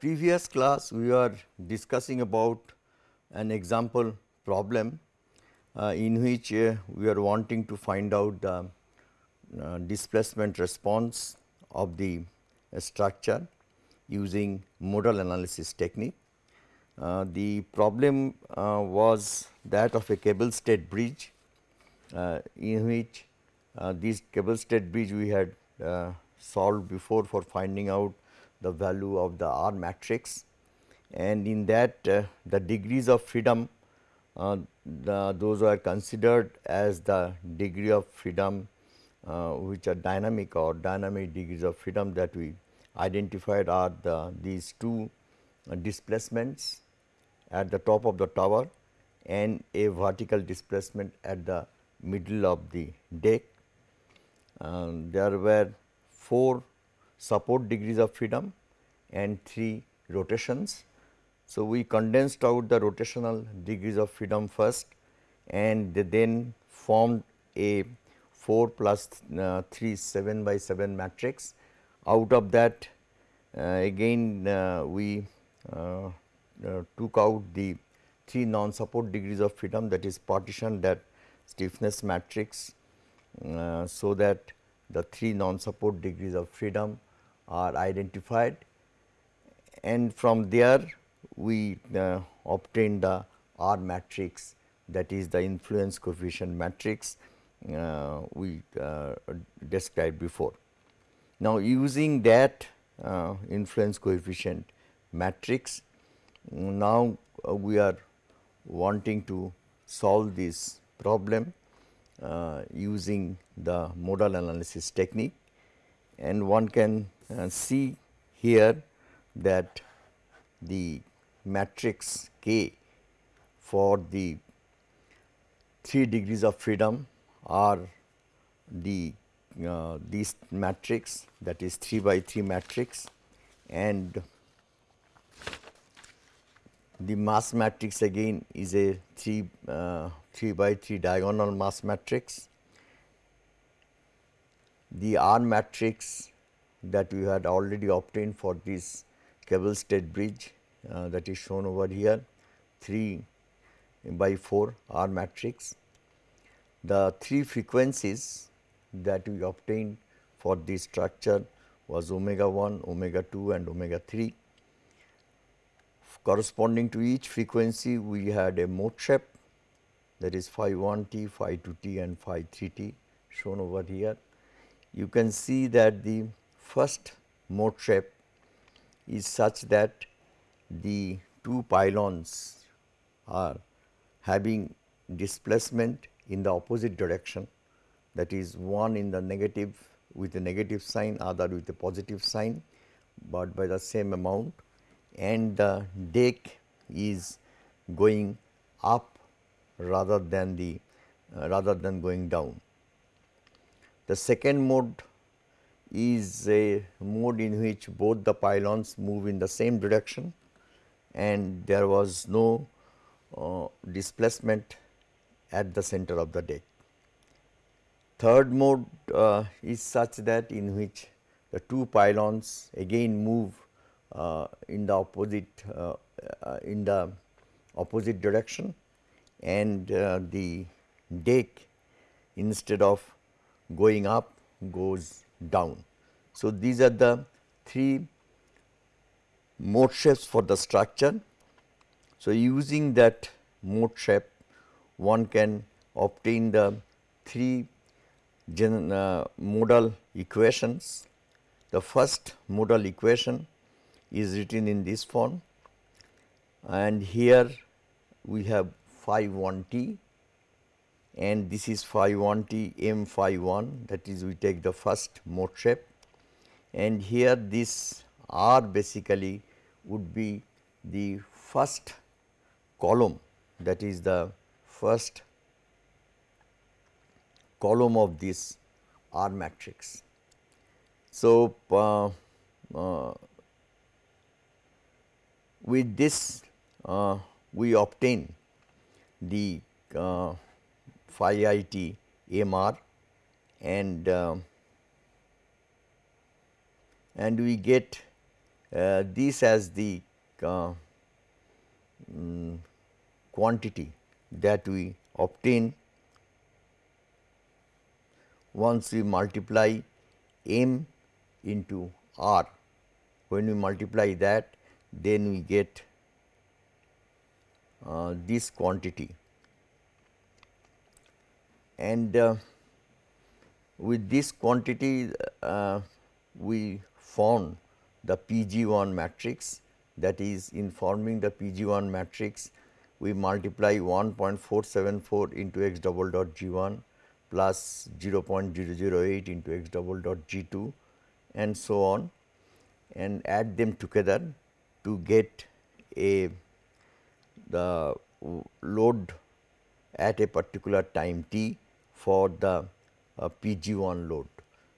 Previous class, we are discussing about an example problem uh, in which uh, we are wanting to find out the uh, displacement response of the structure using modal analysis technique. Uh, the problem uh, was that of a cable stayed bridge uh, in which this cable stayed bridge we had solved before for finding out the value of the R matrix and in that uh, the degrees of freedom uh, the, those are considered as the degree of freedom uh, which are dynamic or dynamic degrees of freedom that we identified are the these two uh, displacements at the top of the tower and a vertical displacement at the middle of the deck. Um, there were 4 support degrees of freedom and 3 rotations. So, we condensed out the rotational degrees of freedom first and then formed a 4 plus, uh, 3 7 by 7 matrix. Out of that uh, again uh, we uh, uh, took out the 3 non support degrees of freedom that is partitioned that stiffness matrix. Uh, so, that the 3 non support degrees of freedom are identified and from there we uh, obtain the R matrix that is the influence coefficient matrix uh, we uh, described before. Now, using that uh, influence coefficient matrix, now uh, we are wanting to solve this problem uh, using the modal analysis technique and one can see here that the matrix K for the 3 degrees of freedom are the uh, this matrix that is 3 by 3 matrix and the mass matrix again is a 3 uh, 3 by 3 diagonal mass matrix. The R matrix that we had already obtained for this cable stayed bridge uh, that is shown over here 3 by 4 R matrix. The three frequencies that we obtained for this structure was omega 1, omega 2 and omega 3. Corresponding to each frequency we had a mode shape that is phi 1 t, phi 2 t and phi 3 t shown over here. You can see that the first mode shape is such that the two pylons are having displacement in the opposite direction that is one in the negative with a negative sign other with a positive sign, but by the same amount and the deck is going up rather than the uh, rather than going down. The second mode is a mode in which both the pylons move in the same direction and there was no uh, displacement at the center of the deck. Third mode uh, is such that in which the two pylons again move uh, in the opposite uh, uh, in the opposite direction and uh, the deck instead of going up goes down. So, these are the three mode shapes for the structure. So, using that mode shape one can obtain the three gen, uh, modal equations. The first modal equation is written in this form and here we have phi 1 t and this is phi 1 t m phi 1 that is we take the first mode shape. And here this r basically would be the first column. That is the first column of this R matrix. So, uh, uh, with this uh, we obtain the uh, phi i t m r and uh, and we get uh, this as the uh, um, quantity that we obtain once we multiply m into r. When we multiply that then we get uh, this quantity and uh, with this quantity uh, we found the PG1 matrix that is in forming the PG1 matrix we multiply 1.474 into x double dot G1 plus 0.008 into x double dot G2 and so on and add them together to get a the load at a particular time t for the uh, PG1 load.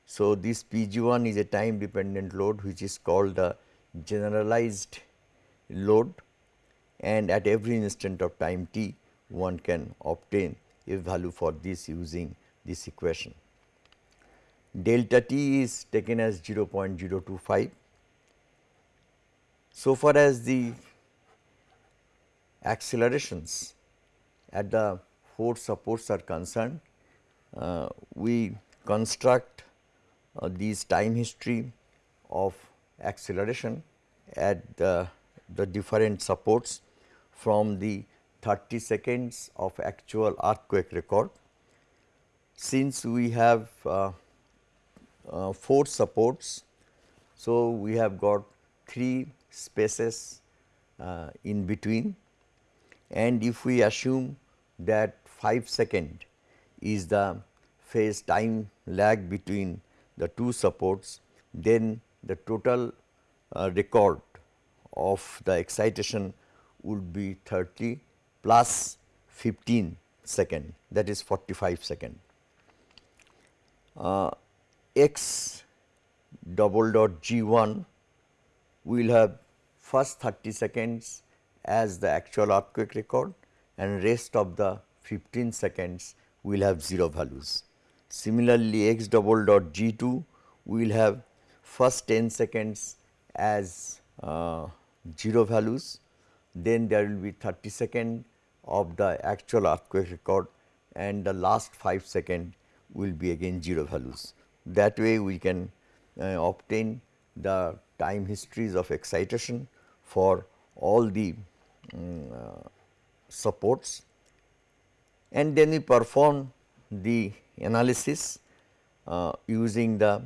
So, this PG1 is a time dependent load which is called the generalized load and at every instant of time t one can obtain a value for this using this equation. Delta t is taken as 0.025. So far as the accelerations at the four supports are concerned, we construct uh, these time history of acceleration at the, the different supports from the 30 seconds of actual earthquake record. Since we have uh, uh, four supports, so we have got three spaces uh, in between and if we assume that 5 second is the phase time lag between the two supports, then the total uh, record of the excitation would be 30 plus 15 second that is 45 second. Uh, x double dot g 1 will have first 30 seconds as the actual earthquake record and rest of the 15 seconds will have 0 values. Similarly, x double dot g 2 will have first 10 seconds as uh, 0 values, then there will be 30 second of the actual earthquake record and the last 5 second will be again 0 values. That way we can uh, obtain the time histories of excitation for all the um, uh, supports and then we perform the analysis uh, using the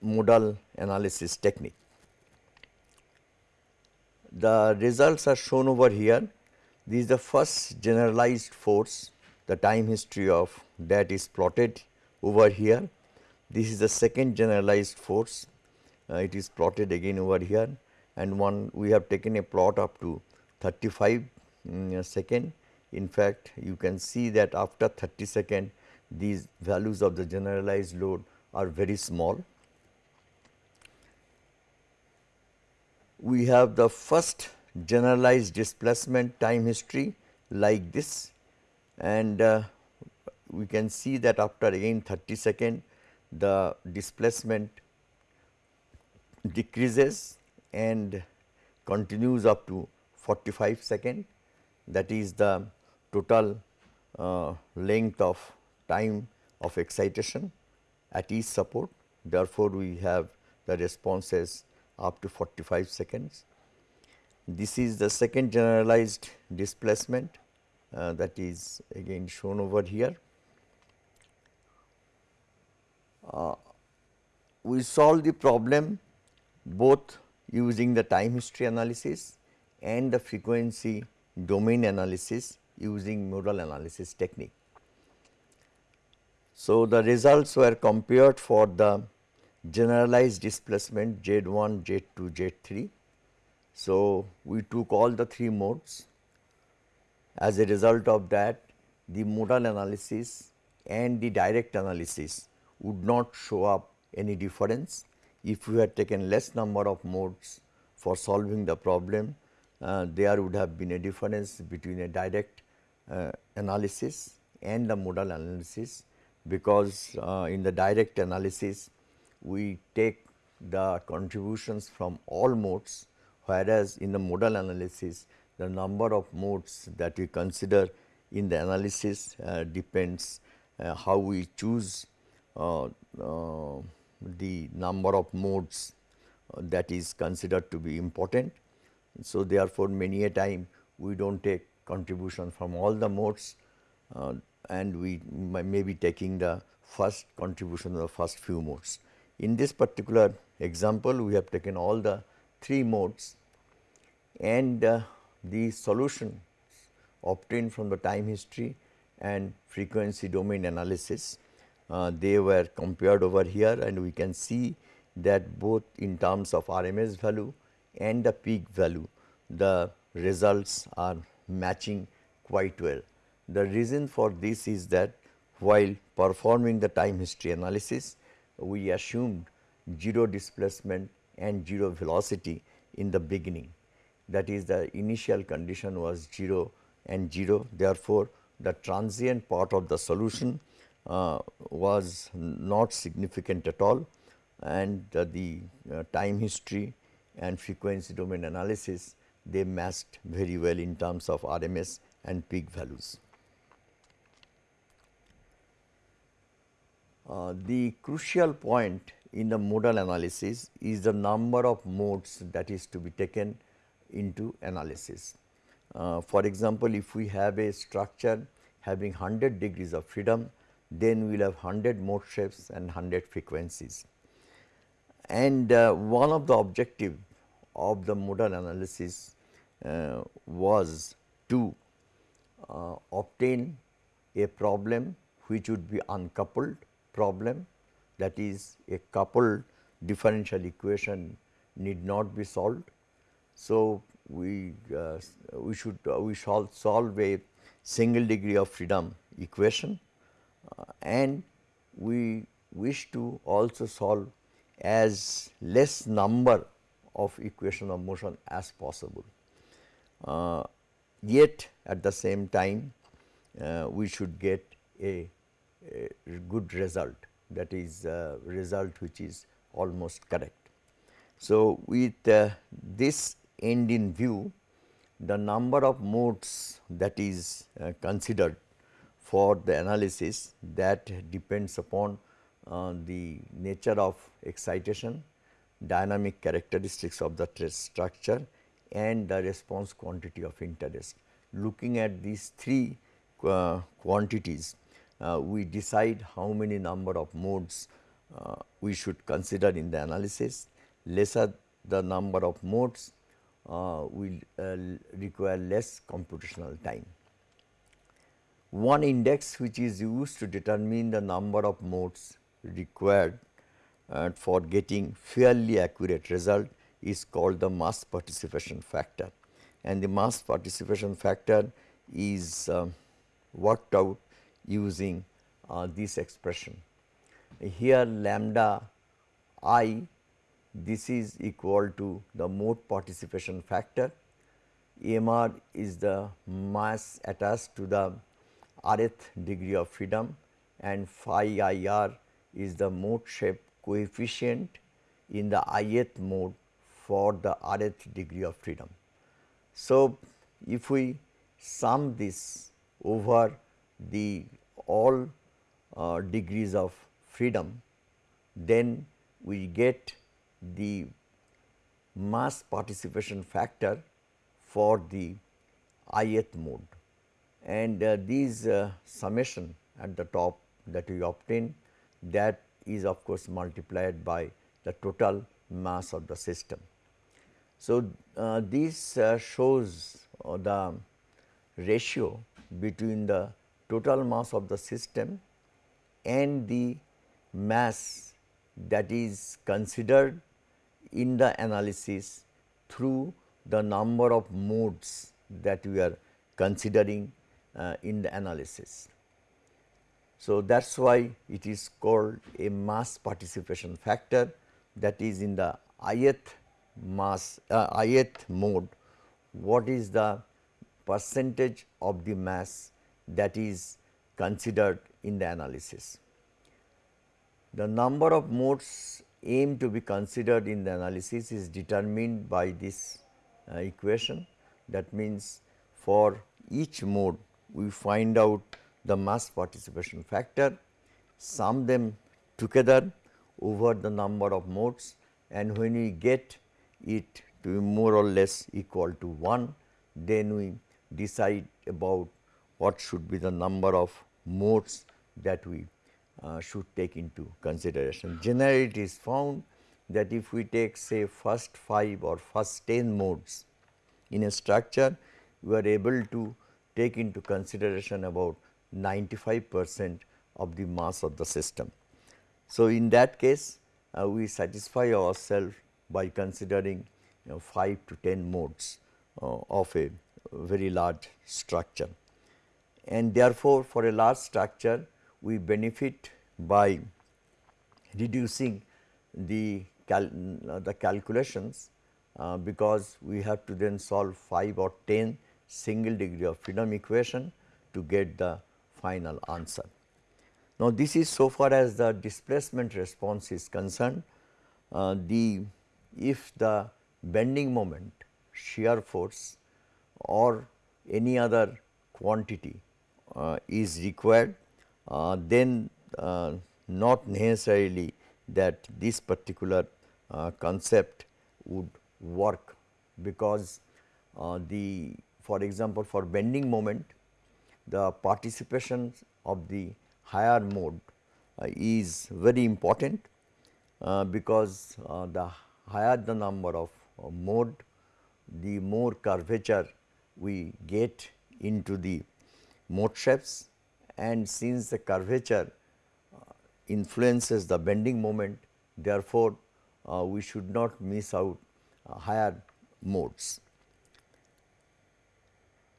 modal analysis technique. The results are shown over here. This is the first generalized force, the time history of that is plotted over here. This is the second generalized force, uh, it is plotted again over here and one we have taken a plot up to 35 um, second. In fact, you can see that after 30 second these values of the generalized load are very small. We have the first generalized displacement time history like this and uh, we can see that after again 30 second the displacement decreases and continues up to 45 second that is the total uh, length of time of excitation at each support. Therefore, we have the responses up to 45 seconds. This is the second generalized displacement uh, that is again shown over here. Uh, we solve the problem both using the time history analysis and the frequency domain analysis using modal analysis technique. So, the results were compared for the generalized displacement Z1, Z2, Z3. So, we took all the three modes. As a result of that, the modal analysis and the direct analysis would not show up any difference if we had taken less number of modes for solving the problem, uh, there would have been a difference between a direct uh, analysis and the modal analysis because uh, in the direct analysis we take the contributions from all modes whereas in the modal analysis the number of modes that we consider in the analysis uh, depends uh, how we choose uh, uh the number of modes uh, that is considered to be important. So, therefore, many a time we do not take contribution from all the modes uh, and we may be taking the first contribution of the first few modes. In this particular example, we have taken all the three modes and uh, the solution obtained from the time history and frequency domain analysis. Uh, they were compared over here and we can see that both in terms of RMS value and the peak value, the results are matching quite well. The reason for this is that while performing the time history analysis, we assumed 0 displacement and 0 velocity in the beginning. That is the initial condition was 0 and 0. Therefore, the transient part of the solution uh, was not significant at all and uh, the uh, time history and frequency domain analysis they matched very well in terms of RMS and peak values. Uh, the crucial point in the modal analysis is the number of modes that is to be taken into analysis. Uh, for example, if we have a structure having 100 degrees of freedom, then we will have 100 mode shapes and 100 frequencies. And uh, one of the objective of the modal analysis uh, was to uh, obtain a problem which would be uncoupled problem that is a coupled differential equation need not be solved. So, we uh, we should uh, we shall solve a single degree of freedom equation uh, and we wish to also solve as less number of equation of motion as possible. Uh, yet at the same time uh, we should get a, a, good result that is uh, result which is almost correct. So, with uh, this end in view the number of modes that is uh, considered for the analysis that depends upon uh, the nature of excitation, dynamic characteristics of the structure and the response quantity of interest. Looking at these three uh, quantities, uh, we decide how many number of modes uh, we should consider in the analysis. Lesser the number of modes uh, will uh, require less computational time. One index which is used to determine the number of modes required uh, for getting fairly accurate result is called the mass participation factor. And the mass participation factor is uh, worked out using uh, this expression. Here lambda i this is equal to the mode participation factor, MR is the mass attached to the rth degree of freedom. And phi IR is the mode shape coefficient in the ith mode for the rth degree of freedom. So, if we sum this over the all uh, degrees of freedom, then we get the mass participation factor for the ith mode and uh, these uh, summation at the top that we obtain that is of course multiplied by the total mass of the system. So, uh, this uh, shows uh, the ratio between the total mass of the system and the mass that is considered in the analysis through the number of modes that we are considering uh, in the analysis. So, that is why it is called a mass participation factor that is in the ith mass uh, ith mode what is the percentage of the mass that is considered in the analysis. The number of modes m to be considered in the analysis is determined by this uh, equation. That means, for each mode we find out the mass participation factor, sum them together over the number of modes and when we get it to be more or less equal to 1, then we decide about what should be the number of modes that we uh, should take into consideration. Generally it is found that if we take say first 5 or first 10 modes in a structure, we are able to take into consideration about 95 percent of the mass of the system. So, in that case uh, we satisfy ourselves by considering you know, 5 to 10 modes uh, of a very large structure. And therefore, for a large structure we benefit by reducing the, cal the calculations uh, because we have to then solve 5 or 10 single degree of freedom equation to get the final answer. Now, this is so far as the displacement response is concerned. Uh, the if the bending moment, shear force or any other quantity uh, is required, uh, then uh, not necessarily that this particular uh, concept would work because uh, the for example, for bending moment the participation of the higher mode uh, is very important uh, because uh, the higher the number of uh, mode the more curvature we get into the mode shapes and since the curvature uh, influences the bending moment therefore, uh, we should not miss out higher modes.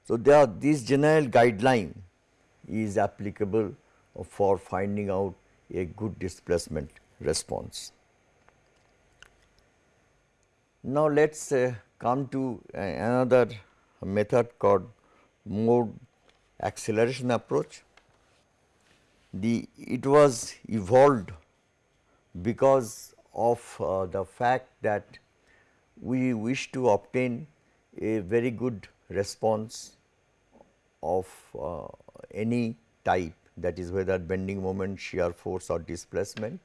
So, there this general guideline is applicable for finding out a good displacement response. Now, let us uh, come to uh, another method called mode acceleration approach. The it was evolved because of uh, the fact that we wish to obtain a very good response of uh, any type that is whether bending moment, shear force or displacement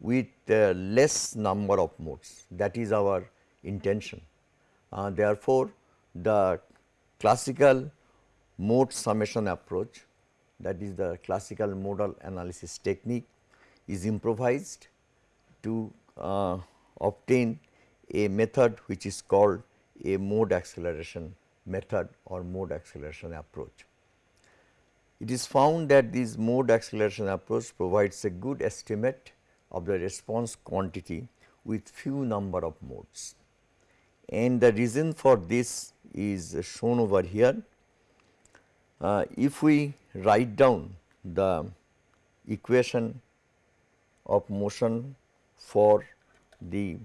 with uh, less number of modes that is our intention. Uh, therefore, the classical mode summation approach that is the classical modal analysis technique is improvised to uh, obtain a method which is called a mode acceleration method or mode acceleration approach. It is found that this mode acceleration approach provides a good estimate of the response quantity with few number of modes. And the reason for this is shown over here. Uh, if we write down the equation of motion for the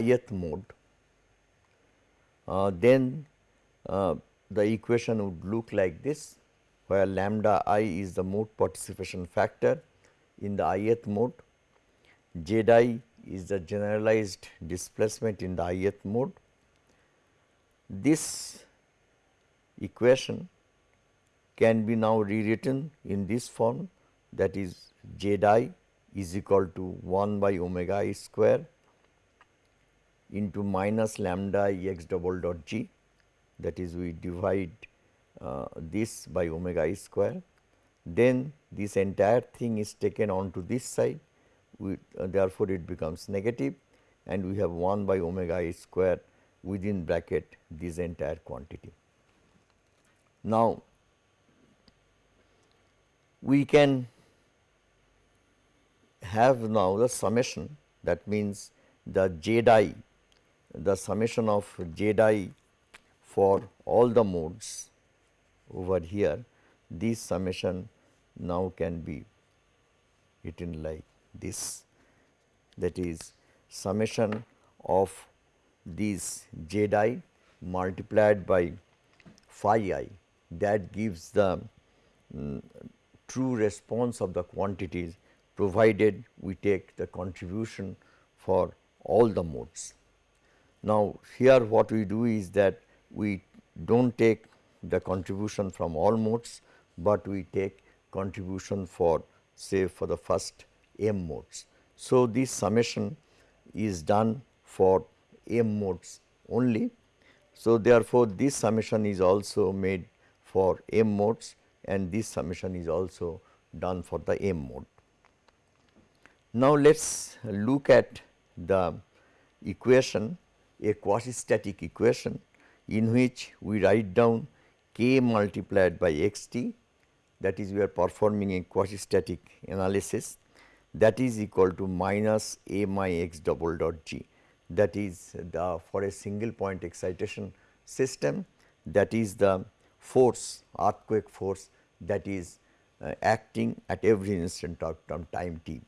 ith mode, uh, then uh, Uh, the equation would look like this where lambda i is the mode participation factor in the ith mode, z i is the generalized displacement in the ith mode. This equation can be now rewritten in this form that is z i is equal to 1 by omega i square into minus lambda i x double dot g that is we divide uh, this by omega i square. Then this entire thing is taken onto this side uh, therefore, it becomes negative and we have 1 by omega i square within bracket this entire quantity. Now, we can have now the summation that means the z i the summation of z i for all the modes over here this summation now can be written like this that is summation of this z i multiplied by phi i that gives the um, true response of the quantities provided we take the contribution for all the modes. Now, here what we do is that we do not take the contribution from all modes, but we take contribution for say for the first m modes. So, this summation is done for m modes only. So, therefore, this summation is also made for m modes and this summation is also done for the m mode. Now, let us look at the equation a quasi static equation in which we write down k multiplied by x t that is we are performing a quasi static analysis that is equal to minus a my x double dot g that is the for a single point excitation system that is the force earthquake force that is uh, acting at every instant of time t.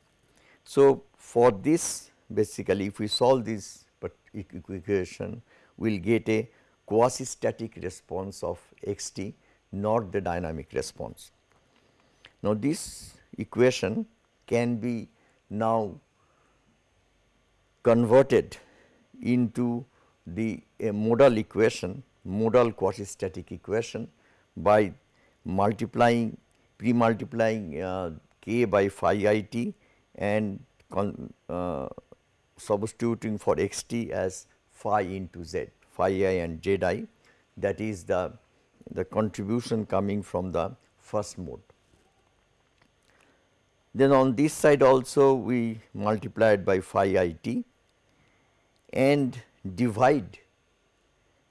So, for this basically if we solve this equation we will get a quasi static response of x t not the dynamic response. Now, this equation can be now converted into the modal equation modal quasi static equation by multiplying pre multiplying uh, k by phi i t and con, uh, substituting for x t as phi into z phi i and z i that is the the contribution coming from the first mode. Then on this side also we multiplied by phi i t and divide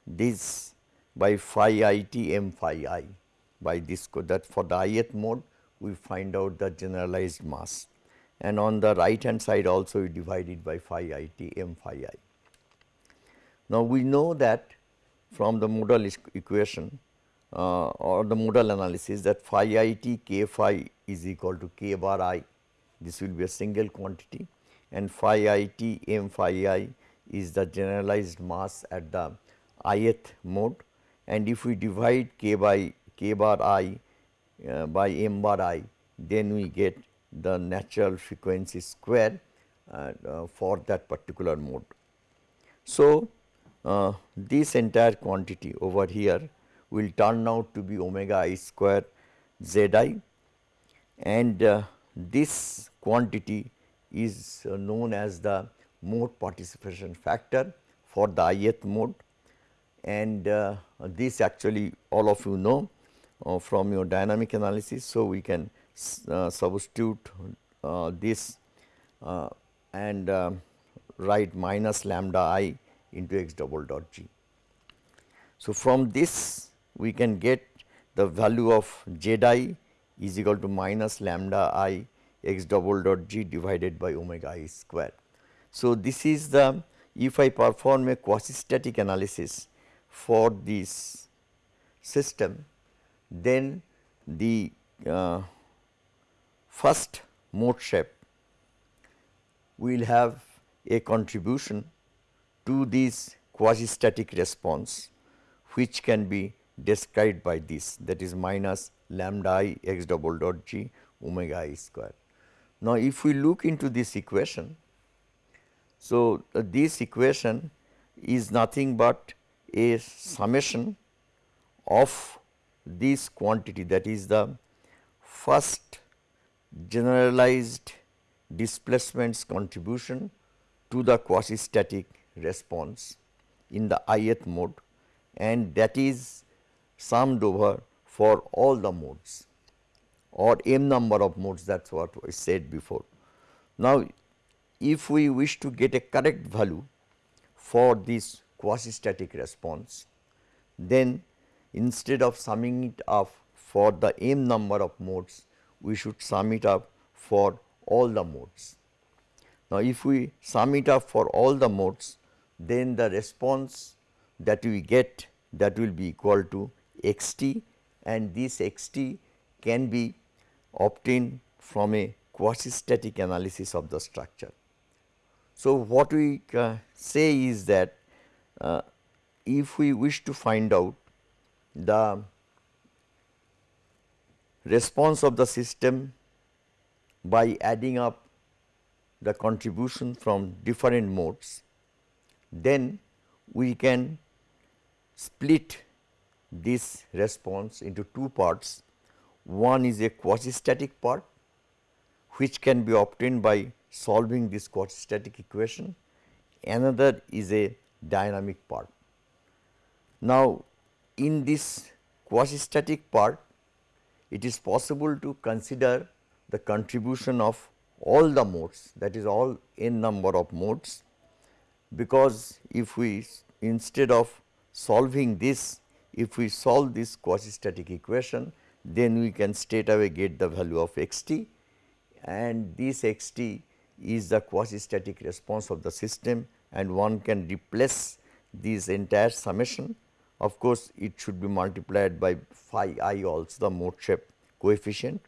this by phi i t m phi i by this code that for the ith mode we find out the generalized mass and on the right hand side also we divide it by phi i t m phi i. Now, we know that from the modal equation uh, or the modal analysis that phi i t k phi is equal to k bar i. This will be a single quantity. And phi i t m phi i is the generalized mass at the ith mode. And if we divide k by k bar i uh, by m bar i then we get the natural frequency square uh, uh, for that particular mode. So, uh, this entire quantity over here will turn out to be omega i square z i and uh, this quantity is uh, known as the mode participation factor for the ith mode and uh, this actually all of you know uh, from your dynamic analysis. So, we can uh, substitute this and write minus lambda i into x double dot g. So, from this we can get the value of z i is equal to minus lambda i x double dot g divided by omega i square. So, this is the if I perform a quasi static analysis for this system then the uh, first mode shape will have a contribution to this quasi static response which can be described by this that is minus lambda i x double dot g omega i square. Now, if we look into this equation, so uh, this equation is nothing but a summation of this quantity that is the first generalized displacements contribution to the quasi static response in the ith mode and that is summed over for all the modes or m number of modes that is what I said before. Now, if we wish to get a correct value for this quasi static response, then instead of summing it up for the m number of modes, we should sum it up for all the modes. Now, if we sum it up for all the modes, then the response that we get that will be equal to x t and this x t can be obtained from a quasi static analysis of the structure. So, what we uh, say is that uh, if we wish to find out the response of the system by adding up the contribution from different modes, then we can split this response into two parts. One is a quasi-static part which can be obtained by solving this quasi-static equation, another is a dynamic part. Now, in this quasi-static part, it is possible to consider the contribution of all the modes that is all n number of modes, because if we instead of solving this, if we solve this quasi-static equation, then we can straight away get the value of x t and this x t is the quasi-static response of the system and one can replace this entire summation. Of course, it should be multiplied by phi i also the mode shape coefficient.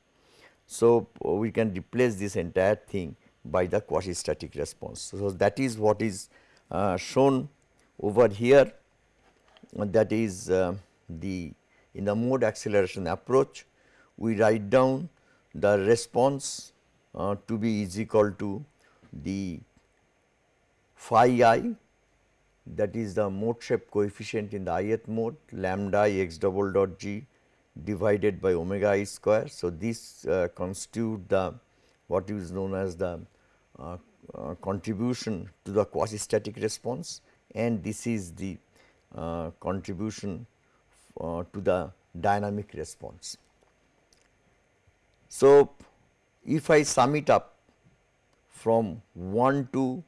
So, we can replace this entire thing by the quasi-static response. So, that is what is shown over here that is uh, the in the mode acceleration approach we write down the response uh, to be is equal to the phi i that is the mode shape coefficient in the ith mode lambda i x double dot g divided by omega i square. So, this uh, constitute the what is known as the uh, uh, contribution to the quasi static response and this is the uh, contribution uh, to the dynamic response. So, if I sum it up from 1 to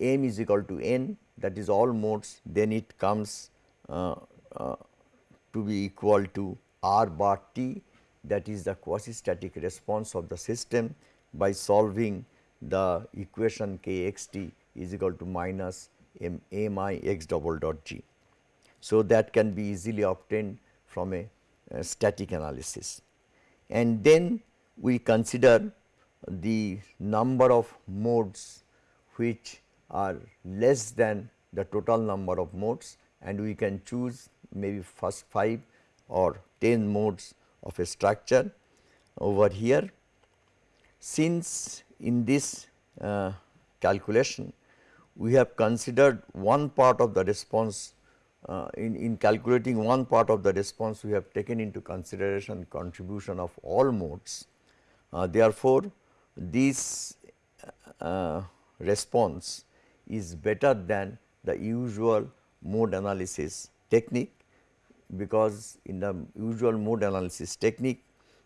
m is equal to n that is all modes then it comes uh, uh, to be equal to r bar t that is the quasi static response of the system by solving the equation k x t is equal to minus m_a m m i x double dot g. So, that can be easily obtained from a, a static analysis and then we consider the number of modes which are less than the total number of modes and we can choose maybe first 5 or 10 modes of a structure over here. Since in this uh, calculation we have considered one part of the response uh, in, in calculating one part of the response we have taken into consideration contribution of all modes. Uh, therefore, this uh, response is better than the usual mode analysis technique because in the usual mode analysis technique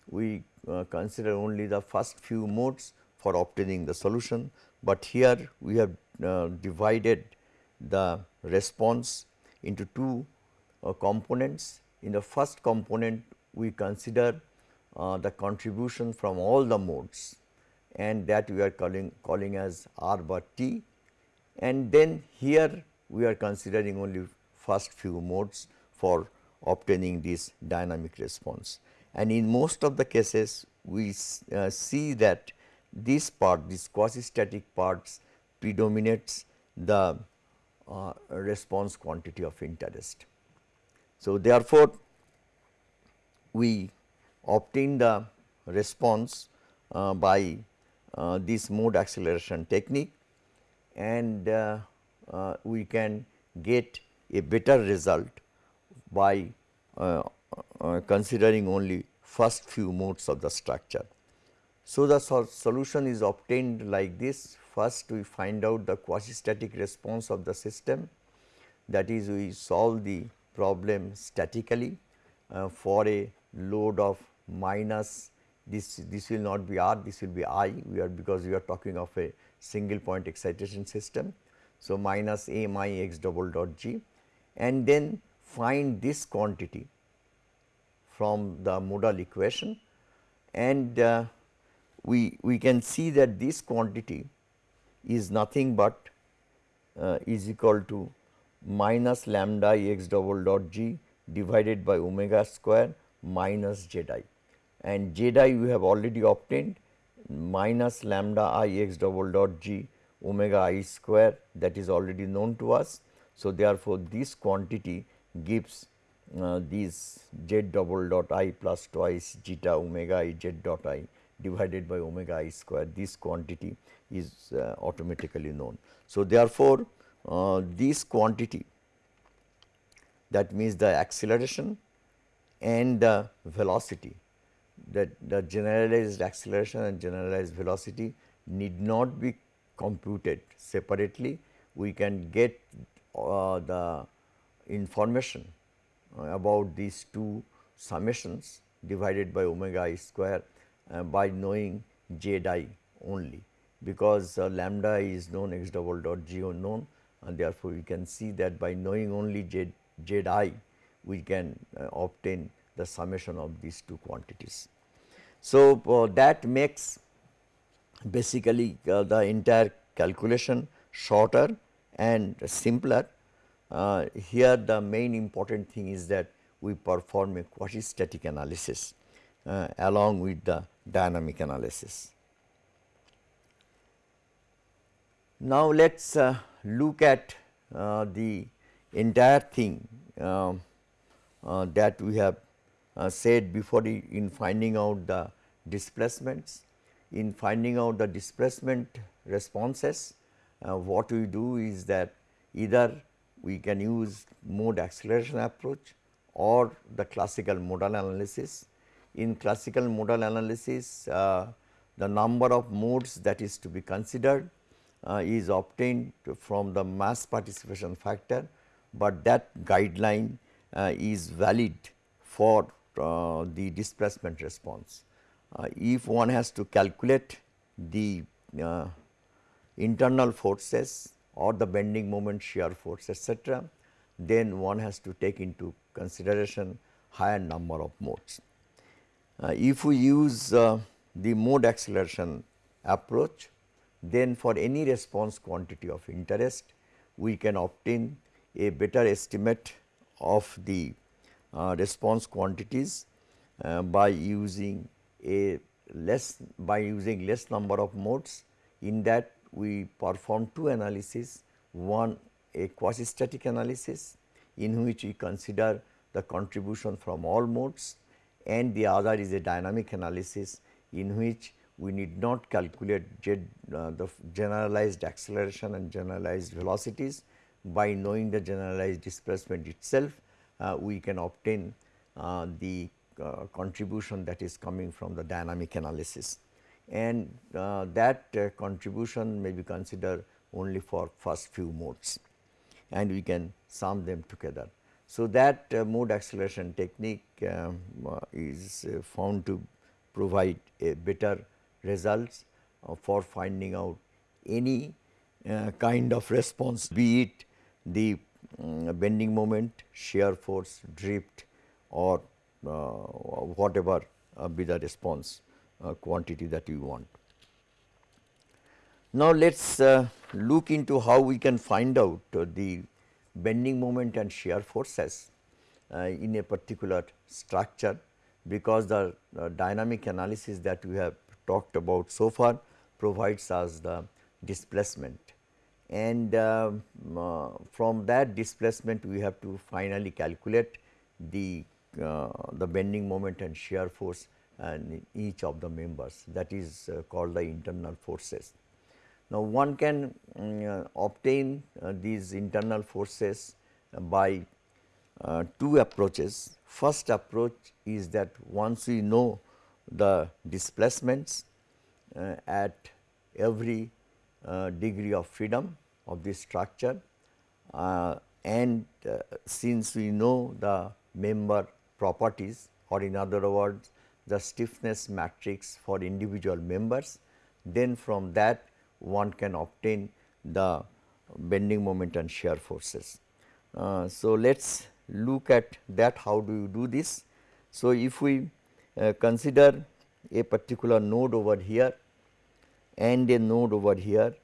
we uh, consider only the first few modes for obtaining the solution, but here we have uh, divided the response into two uh, components. In the first component we consider uh, the contribution from all the modes and that we are calling calling as R bar T and then here we are considering only first few modes for obtaining this dynamic response. And in most of the cases we uh, see that this part this quasi static parts predominates the uh, response quantity of interest. So, therefore, we obtain the response uh, by uh, this mode acceleration technique and uh, uh we can get a better result by uh, considering only first few modes of the structure. So, the so solution is obtained like this. First we find out the quasi static response of the system. That is we solve the problem statically for a load of minus this this will not be r this will be i. We are because we are talking of a single point excitation system. So, minus a m i x double dot g. And then find this quantity from the modal equation. And uh, we we can see that this quantity is nothing but uh, is equal to minus lambda x double dot g divided by omega square minus z i and z i we have already obtained minus lambda i x double dot g omega i square that is already known to us. So, therefore, this quantity gives uh, this z double dot i plus twice zeta omega i z dot i divided by omega i square this quantity is uh, automatically known. So, therefore, uh, this quantity that means the acceleration and the velocity that the generalized acceleration and generalized velocity need not be computed separately. We can get uh, the information uh, about these two summations divided by omega i square by knowing z i only because uh, lambda is known x double dot g known and therefore, we can see that by knowing only z, z i we can uh, obtain the summation of these two quantities. So, uh, that makes basically uh, the entire calculation shorter and simpler. Uh, here the main important thing is that we perform a quasi-static analysis uh, along with the dynamic analysis. Now, let us uh, look at uh, the entire thing um, uh, that we have uh, said before in finding out the displacements. In finding out the displacement responses, uh, what we do is that either we can use mode acceleration approach or the classical modal analysis. In classical modal analysis, uh, the number of modes that is to be considered uh, is obtained from the mass participation factor, but that guideline uh, is valid for uh, the displacement response. Uh, if one has to calculate the uh, internal forces or the bending moment shear force etc., then one has to take into consideration higher number of modes. Uh, if we use uh, the mode acceleration approach, then for any response quantity of interest, we can obtain a better estimate of the uh, response quantities by using a less by using less number of modes. In that we perform two analysis, one a quasi static analysis in which we consider the contribution from all modes and the other is a dynamic analysis in which we need not calculate uh, the generalized acceleration and generalized velocities. By knowing the generalized displacement itself, uh, we can obtain uh, the uh, contribution that is coming from the dynamic analysis. And uh, that uh, contribution may be considered only for first few modes and we can sum them together. So, that mode acceleration technique um, is found to provide a better results uh, for finding out any uh, kind of response be it the um, bending moment, shear force, drift or uh, whatever be the response quantity that you want. Now, let us look into how we can find out the bending moment and shear forces in a particular structure because the dynamic analysis that we have talked about so far provides us the displacement and uh, uh, from that displacement we have to finally calculate the uh, the bending moment and shear force and each of the members that is uh, called the internal forces. Now, one can um, obtain uh, these internal forces by uh, two approaches. First approach is that once we know the displacements uh, at every uh, degree of freedom of this structure uh, and since we know the member properties or in other words the stiffness matrix for individual members, then from that one can obtain the bending moment and shear forces. Uh, so, let us look at that how do you do this. So, if we uh, consider a particular node over here and a node over here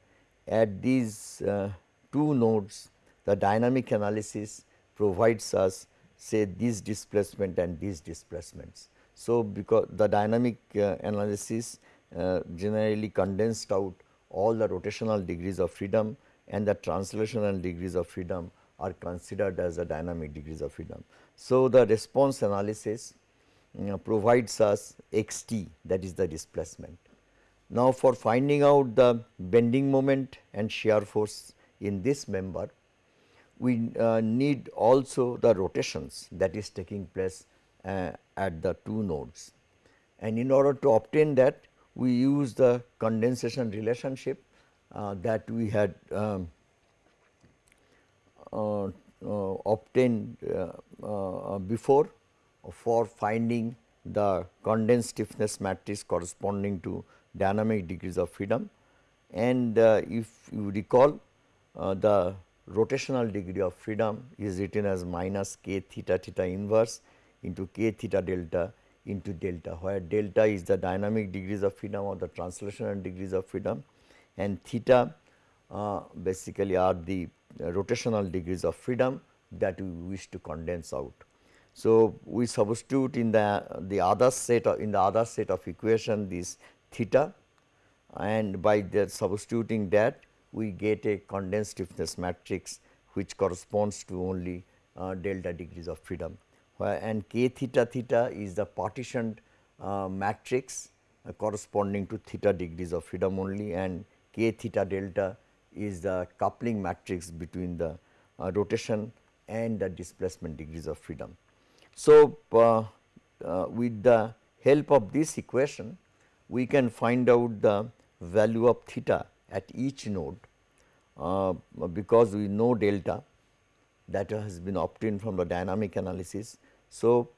at these uh, two nodes the dynamic analysis provides us say this displacement and these displacements. So, because the dynamic uh, analysis uh, generally condensed out all the rotational degrees of freedom and the translational degrees of freedom are considered as the dynamic degrees of freedom. So, the response analysis uh, provides us x t that is the displacement. Now, for finding out the bending moment and shear force in this member, we uh, need also the rotations that is taking place uh, at the two nodes. And in order to obtain that, we use the condensation relationship uh, that we had um, uh, uh, obtained uh, before for finding the condensed stiffness matrix corresponding to dynamic degrees of freedom. And if you recall the rotational degree of freedom is written as minus k theta theta inverse into k theta delta into delta, where delta is the dynamic degrees of freedom or the translational degrees of freedom and theta uh, basically are the rotational degrees of freedom that we wish to condense out. So, we substitute in the the other set of in the other set of equation this theta and by substituting that we get a condensed stiffness matrix which corresponds to only uh, delta degrees of freedom and k theta theta is the partitioned uh, matrix uh, corresponding to theta degrees of freedom only and k theta delta is the coupling matrix between the uh, rotation and the displacement degrees of freedom. So, uh, uh, with the help of this equation we can find out the value of theta at each node uh, because we know delta that has been obtained from the dynamic analysis. So,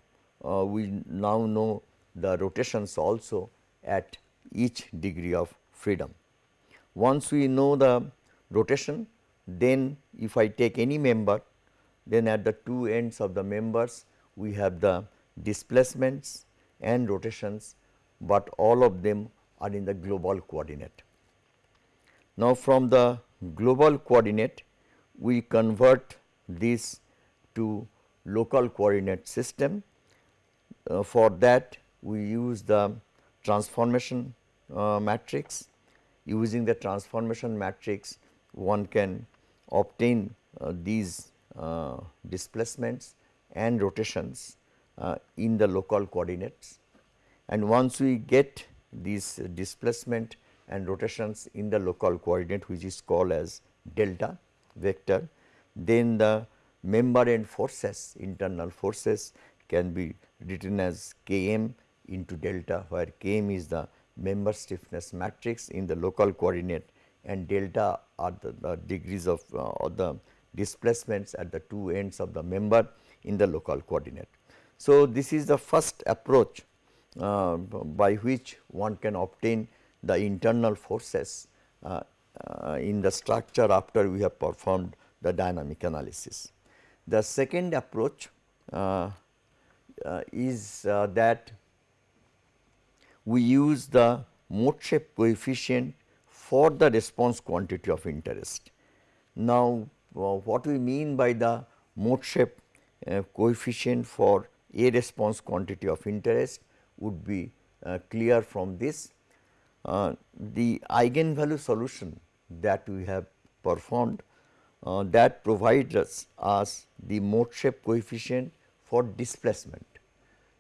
uh, we now know the rotations also at each degree of freedom. Once we know the rotation, then if I take any member, then at the two ends of the members we have the displacements and rotations, but all of them are in the global coordinate. Now, from the global coordinate, we convert this to local coordinate system. Uh, for that, we use the transformation uh, matrix. Using the transformation matrix, one can obtain uh, these uh, displacements and rotations uh, in the local coordinates. And once we get these displacement and rotations in the local coordinate which is called as delta vector, then the member end forces internal forces can be written as Km into delta where Km is the member stiffness matrix in the local coordinate and delta are the, the degrees of uh, or the displacements at the two ends of the member in the local coordinate. So, this is the first approach uh, by which one can obtain the internal forces uh, uh, in the structure after we have performed the dynamic analysis. The second approach uh, uh, is uh, that we use the mode shape coefficient for the response quantity of interest. Now, what we mean by the mode shape uh, coefficient for a response quantity of interest would be uh, clear from this. Uh, the eigenvalue solution that we have performed uh, that provides us, us the mode shape coefficient for displacement.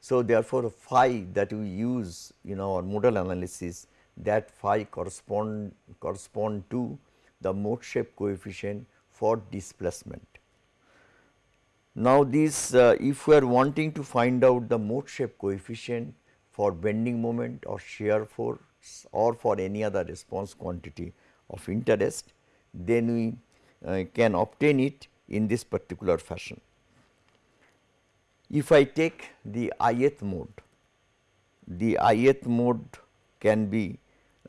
So, therefore, phi that we use in our modal analysis that phi correspond correspond to the mode shape coefficient for displacement. Now, this uh, if we are wanting to find out the mode shape coefficient for bending moment or shear force or for any other response quantity of interest, then we can obtain it in this particular fashion. If I take the ith mode, the ith mode can be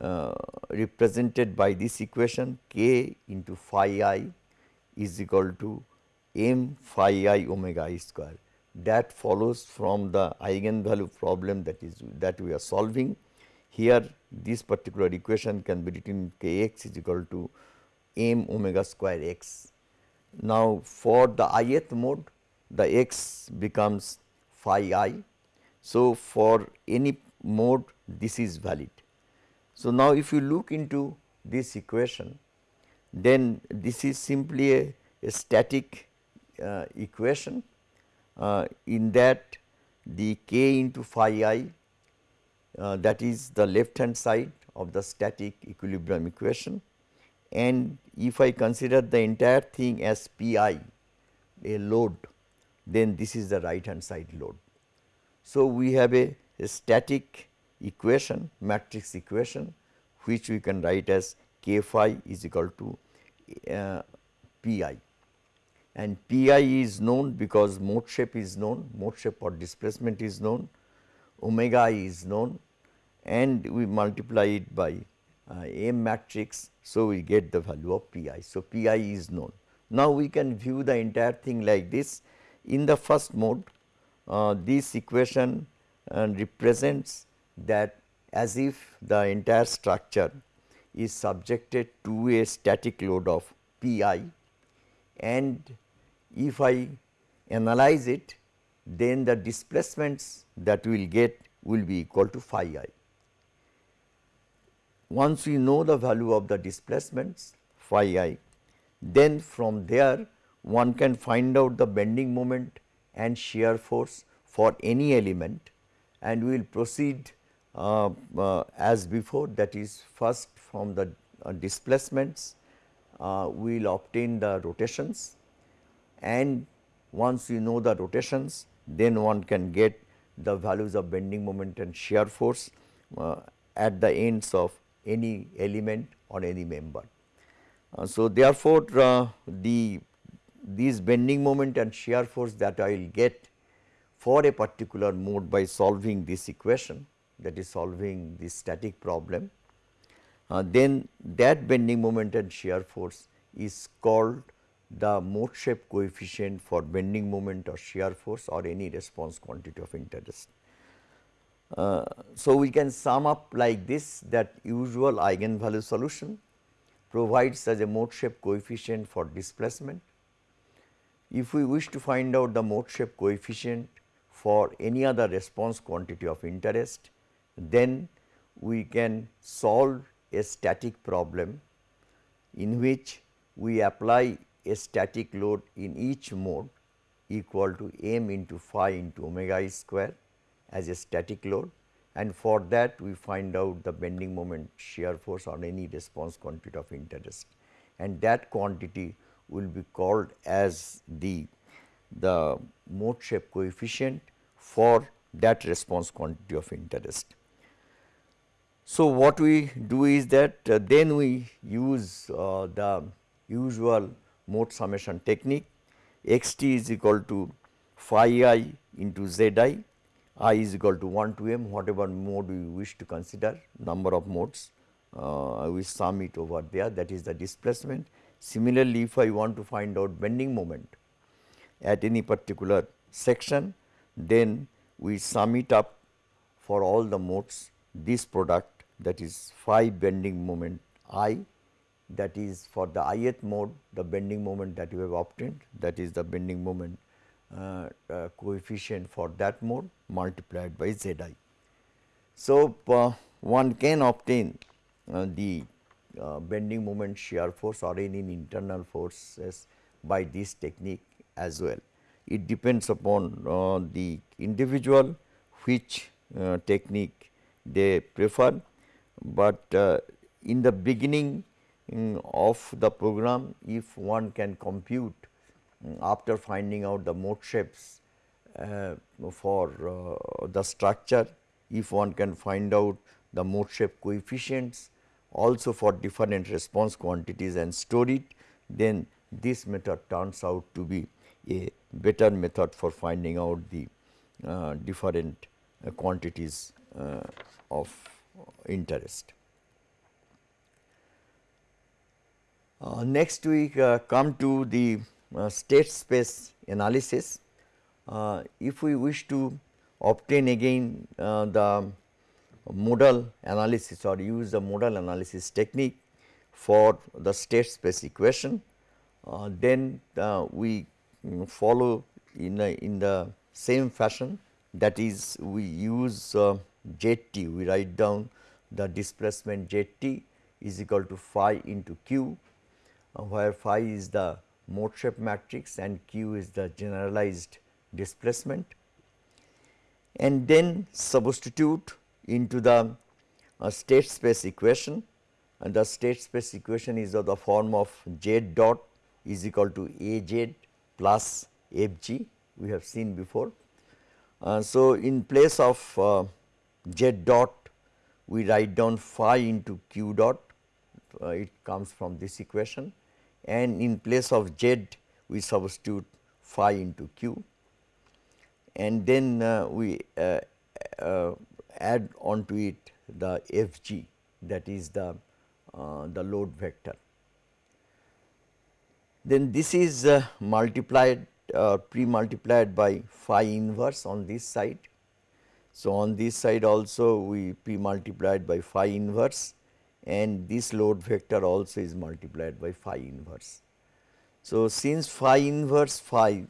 uh, represented by this equation k into phi i is equal to m phi i omega i square. That follows from the eigenvalue problem that is that we are solving. Here this particular equation can be written k x is equal to m omega square x. Now, for the ith mode the x becomes phi i. So, for any mode this is valid. So, now if you look into this equation then this is simply a, a static uh, equation uh, in that the k into phi i uh, that is the left hand side of the static equilibrium equation and if I consider the entire thing as P i a load then this is the right hand side load. So, we have a, a static equation matrix equation which we can write as k phi is equal to uh, P i and P i is known because mode shape is known, mode shape or displacement is known, omega is known and we multiply it by uh, M matrix. So, we get the value of P i. So, P i is known. Now, we can view the entire thing like this. In the first mode, uh, this equation uh, represents that as if the entire structure is subjected to a static load of P i and if I analyze it then the displacements that we will get will be equal to phi i. Once we know the value of the displacements phi i, then from there one can find out the bending moment and shear force for any element and we will proceed uh, uh, as before that is first from the uh, displacements uh, we will obtain the rotations and once you know the rotations then one can get the values of bending moment and shear force uh, at the ends of any element or any member. Uh, so, therefore, uh, the these bending moment and shear force that I will get for a particular mode by solving this equation that is solving this static problem, uh, then that bending moment and shear force is called the mode shape coefficient for bending moment or shear force or any response quantity of interest. Uh, so, we can sum up like this that usual eigenvalue solution provides as a mode shape coefficient for displacement. If we wish to find out the mode shape coefficient for any other response quantity of interest, then we can solve a static problem in which we apply a static load in each mode equal to m into phi into omega i square as a static load and for that we find out the bending moment shear force on any response quantity of interest. And that quantity will be called as the the mode shape coefficient for that response quantity of interest. So, what we do is that uh, then we use uh, the usual mode summation technique. X t is equal to phi i into z i i is equal to 1 to m whatever mode we wish to consider number of modes uh, sum it over there that is the displacement. Similarly, if I want to find out bending moment at any particular section then we sum it up for all the modes this product that is phi bending moment i that is for the ith mode the bending moment that you have obtained that is the bending moment coefficient for that mode multiplied by Z i. So, uh, one can obtain uh, the uh, bending moment shear force or any internal forces by this technique as well. It depends upon uh, the individual which technique they prefer, but in the beginning um, of the program if one can compute after finding out the mode shapes uh, for uh, the structure, if one can find out the mode shape coefficients also for different response quantities and store it, then this method turns out to be a better method for finding out the uh, different uh, quantities uh, of interest. Uh, next we come to the state space analysis. Uh, if we wish to obtain again uh, the modal analysis or use the modal analysis technique for the state space equation, uh, then uh, we mm, follow in, a, in the same fashion that is we use uh, we write down the displacement zt is equal to phi into q, where phi is the mode shape matrix and q is the generalized displacement. and then substitute into the uh, state space equation and the state space equation is of the form of z dot is equal to A z plus f g we have seen before. Uh, so, in place of uh, z dot we write down phi into q dot uh, it comes from this equation and in place of z we substitute phi into q and then uh, we uh, uh, add it the f g that is the uh, the load vector. Then this is uh, multiplied uh, pre-multiplied by phi inverse on this side. So, on this side also we pre-multiplied by phi inverse and this load vector also is multiplied by phi inverse. So, since phi inverse phi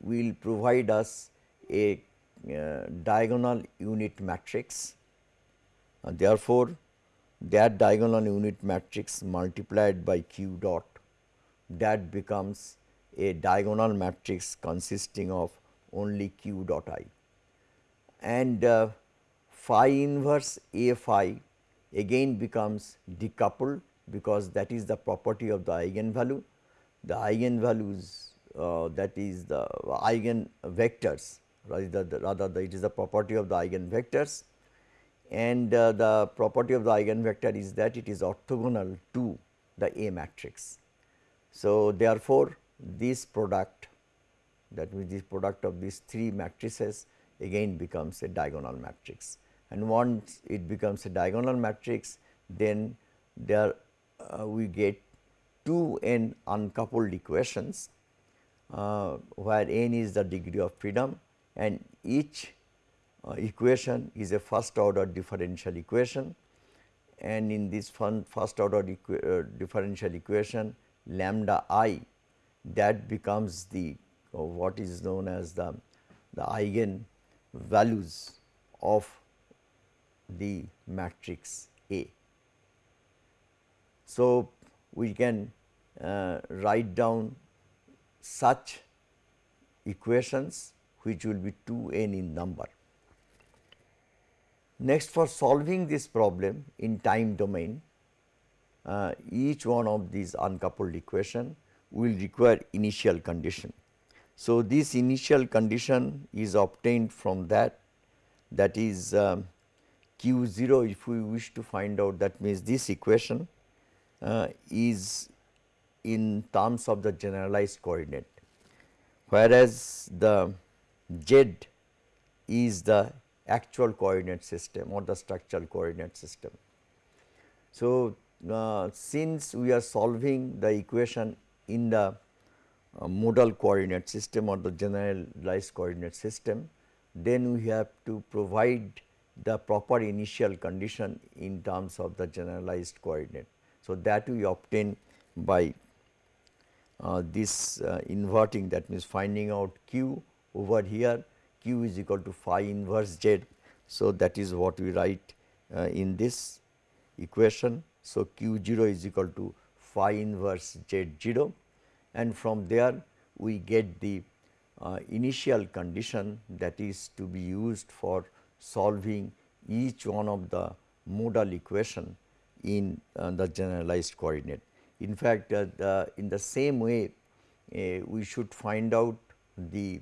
will provide us a uh, diagonal unit matrix. Uh, therefore, that diagonal unit matrix multiplied by q dot that becomes a diagonal matrix consisting of only q dot i and uh, phi inverse a phi again becomes decoupled because that is the property of the eigenvalue. The eigenvalues uh, that is the eigen vectors rather, the, rather the, it is the property of the eigenvectors and uh, the property of the eigenvector is that it is orthogonal to the A matrix. So, therefore, this product that means this product of these three matrices again becomes a diagonal matrix and once it becomes a diagonal matrix then there uh, we get two n uncoupled equations uh, where n is the degree of freedom and each uh, equation is a first order differential equation. And in this first order uh, differential equation lambda i that becomes the uh, what is known as the the eigen values of the matrix A. So, we can uh, write down such equations which will be 2 n in number. Next for solving this problem in time domain, uh, each one of these uncoupled equation will require initial condition. So, this initial condition is obtained from that that is um, q 0 if we wish to find out that means this equation uh, is in terms of the generalized coordinate whereas the z is the actual coordinate system or the structural coordinate system. So, uh, since we are solving the equation in the uh, modal coordinate system or the generalized coordinate system, then we have to provide the proper initial condition in terms of the generalized coordinate. So, that we obtain by uh, this uh, inverting that means finding out q over here q is equal to phi inverse z. So, that is what we write uh, in this equation. So, q 0 is equal to phi inverse z 0 and from there we get the uh, initial condition that is to be used for solving each one of the modal equation in uh, the generalized coordinate. In fact, uh, the, in the same way uh, we should find out the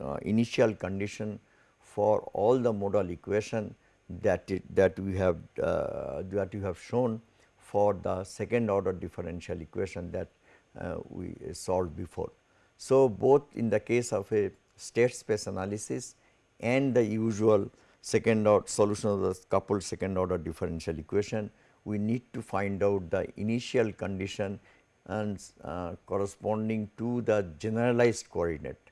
uh, initial condition for all the modal equation that it, that we have uh, that we have shown for the second order differential equation that uh, we solved before. So, both in the case of a state space analysis and the usual second order solution of the coupled second order differential equation, we need to find out the initial condition and uh, corresponding to the generalized coordinate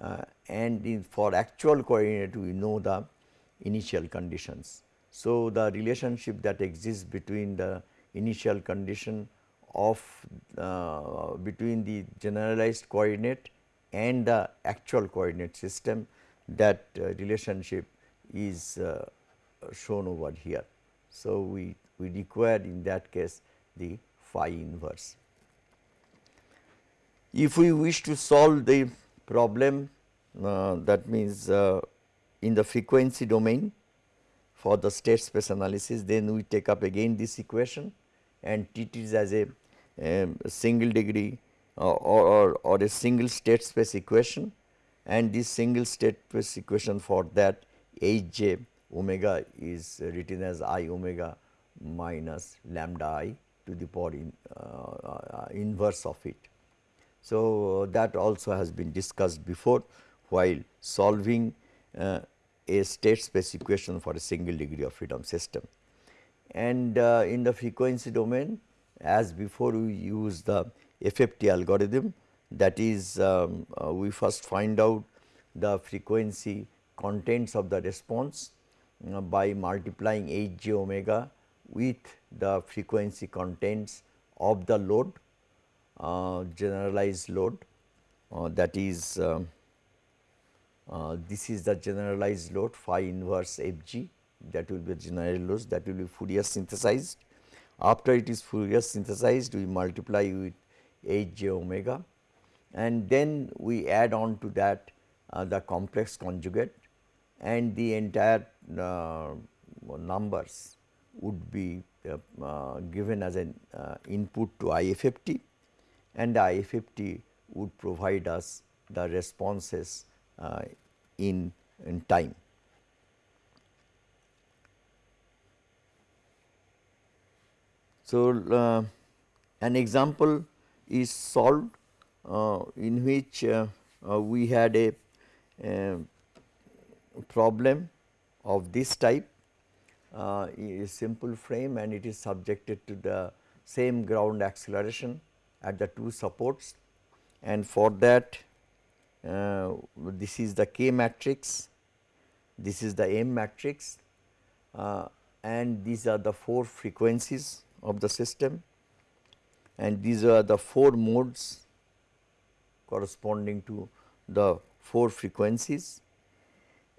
uh, and for actual coordinate we know the initial conditions. So, the relationship that exists between the initial condition of uh, between the generalized coordinate and the actual coordinate system that uh, relationship is uh, shown over here. So, we, we require in that case the phi inverse. If we wish to solve the problem uh, that means uh, in the frequency domain for the state space analysis then we take up again this equation and treat it as a, a single degree uh, or, or, or a single state space equation and this single state space equation for that h j omega is written as i omega minus lambda i to the power in, uh, uh, inverse of it. So, that also has been discussed before while solving uh, a state space equation for a single degree of freedom system. And uh, in the frequency domain as before we use the FFT algorithm that is um, uh, we first find out the frequency contents of the response uh, by multiplying h j omega with the frequency contents of the load uh, generalized load uh, that is um, uh, this is the generalized load phi inverse f g that will be general load that will be Fourier synthesized. After it is Fourier synthesized we multiply with h j omega and then we add on to that uh, the complex conjugate and the entire uh, numbers would be uh, uh, given as an uh, input to IFFT and the IFFT would provide us the responses in, in time. So, uh, an example is solved uh, in which uh, we had a, problem of this type uh, a simple frame and it is subjected to the same ground acceleration at the two supports. And for that uh, this is the K matrix, this is the M matrix uh, and these are the 4 frequencies of the system. And these are the 4 modes corresponding to the 4 frequencies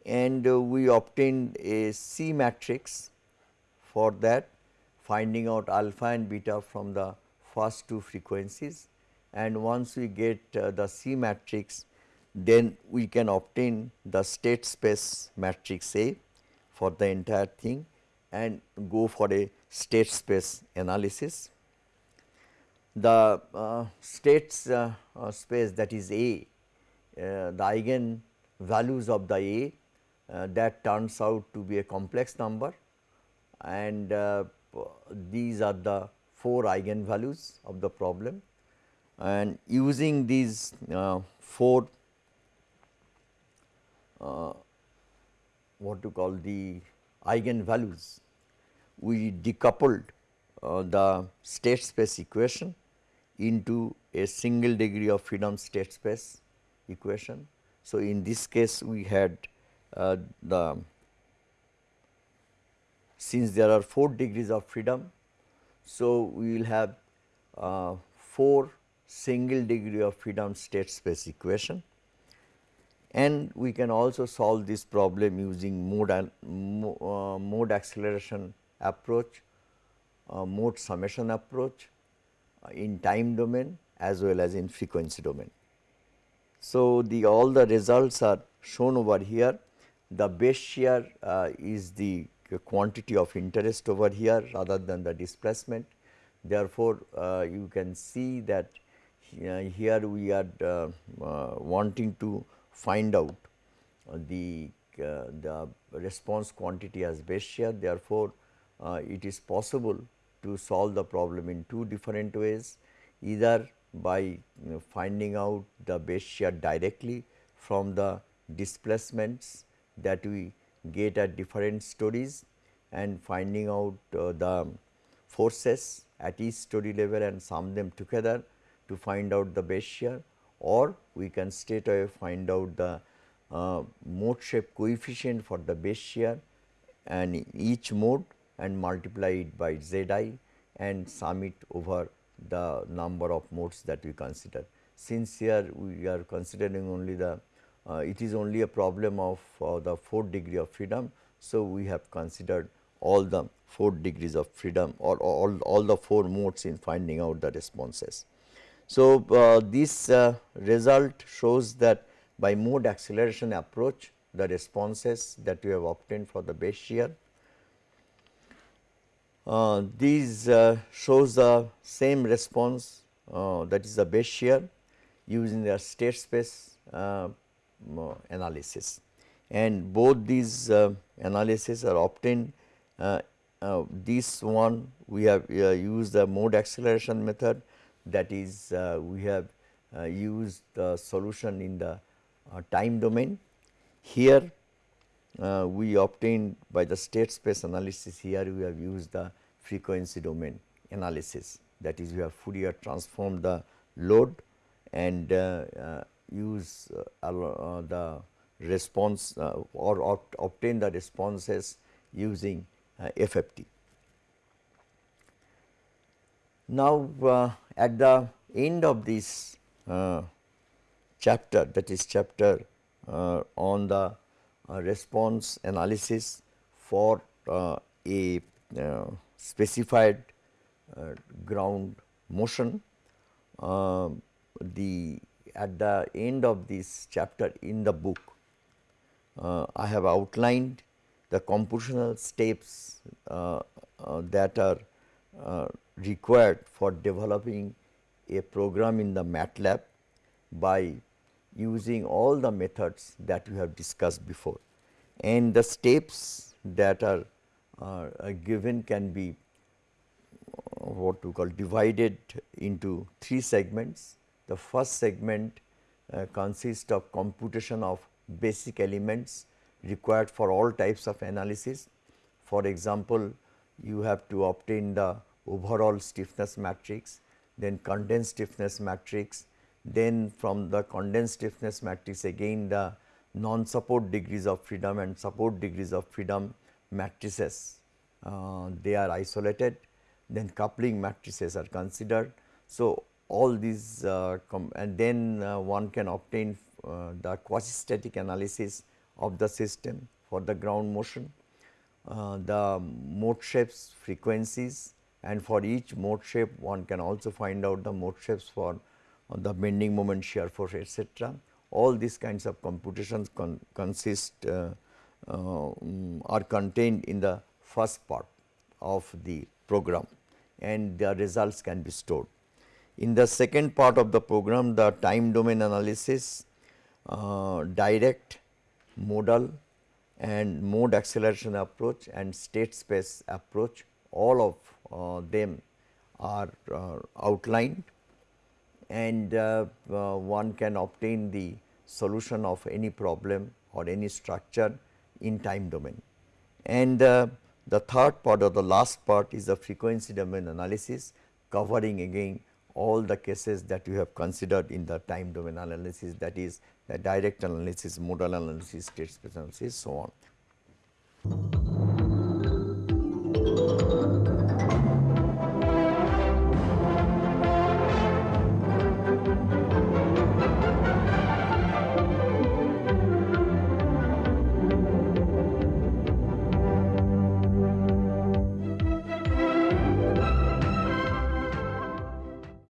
and uh, we obtained a C matrix for that finding out alpha and beta from the first two frequencies and once we get uh, the C matrix then we can obtain the state space matrix A for the entire thing and go for a state space analysis. The uh, states uh, uh, space that is A, uh, the eigen values of the A that turns out to be a complex number and uh, these are the 4 eigenvalues of the problem and using these uh, 4 uh, what to call the eigenvalues we decoupled uh, the state space equation into a single degree of freedom state space equation. So, in this case we had uh, the since there are 4 degrees of freedom. So, we will have uh, 4 single degree of freedom state space equation and we can also solve this problem using mode, uh, mode acceleration approach, uh, mode summation approach uh, in time domain as well as in frequency domain. So, the all the results are shown over here the base shear uh, is the quantity of interest over here rather than the displacement. Therefore, uh, you can see that uh, here we are uh, uh, wanting to find out the, the response quantity as base shear. Therefore, it is possible to solve the problem in two different ways either by you know, finding out the base shear directly from the displacements that we get at different stories and finding out uh, the forces at each story level and sum them together to find out the base shear or we can straight away find out the uh, mode shape coefficient for the base shear and each mode and multiply it by z i and sum it over the number of modes that we consider. Since here we are considering only the it is only a problem of uh, the 4 degree of freedom. So, we have considered all the 4 degrees of freedom or all, all the 4 modes in finding out the responses. So, uh, this uh, result shows that by mode acceleration approach the responses that we have obtained for the base shear. Uh, these uh, shows the same response uh, that is the base shear using the state space uh, analysis. And both these uh, analysis are obtained uh, this one we have used the mode acceleration method. That is we have used the solution in the time domain. Here uh, we obtained by the state space analysis here we have used the frequency domain analysis. That is we have Fourier transformed the load and uh, uh, use uh, uh, the response uh, or obtain the responses using uh, FFT. Now, uh, at the end of this uh, chapter that is chapter on the response analysis for a specified ground motion, the at the end of this chapter in the book, uh, I have outlined the computational steps uh, uh, that are uh, required for developing a program in the MATLAB by using all the methods that we have discussed before. And the steps that are given can be uh, what we call divided into three segments the first segment uh, consists of computation of basic elements required for all types of analysis. For example, you have to obtain the overall stiffness matrix, then condensed stiffness matrix, then from the condensed stiffness matrix again the non-support degrees of freedom and support degrees of freedom matrices. Uh, they are isolated, then coupling matrices are considered. So, all these uh, and then uh, one can obtain uh, the quasi-static analysis of the system for the ground motion, the mode shapes frequencies and for each mode shape one can also find out the mode shapes for the bending moment shear force etc. All these kinds of computations con consist uh, are contained in the first part of the program and the results can be stored. In the second part of the program the time domain analysis, uh, direct, modal and mode acceleration approach and state space approach all of uh, them are uh, outlined and uh, uh, one can obtain the solution of any problem or any structure in time domain. And uh, the third part or the last part is the frequency domain analysis covering again all the cases that you have considered in the time domain analysis that is the direct analysis, modal analysis, state space analysis so on.